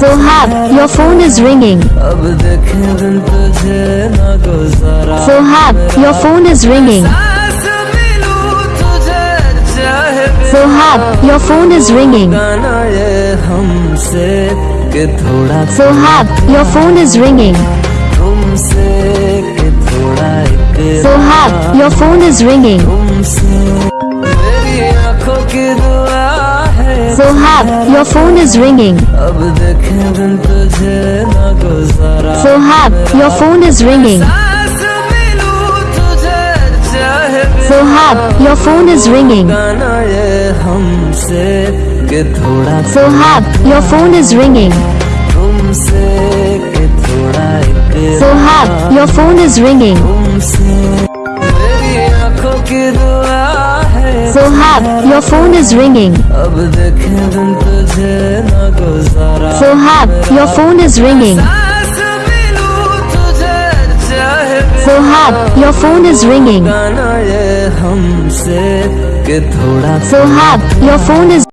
Sohab, your phone is ringing. Sohab, your phone is ringing. Sohab, your phone is ringing. Sohab, your phone is ringing. Sohab, your phone is ringing. Sohab, your phone is ringing. Sohab, your phone is ringing. Sohab, your phone is ringing. Sohab, your phone is ringing. Sohab, your phone is ringing. Sohab, your phone is ringing. Sohab, your phone is ringing. Sohab, your phone is ringing. Sohab, your phone is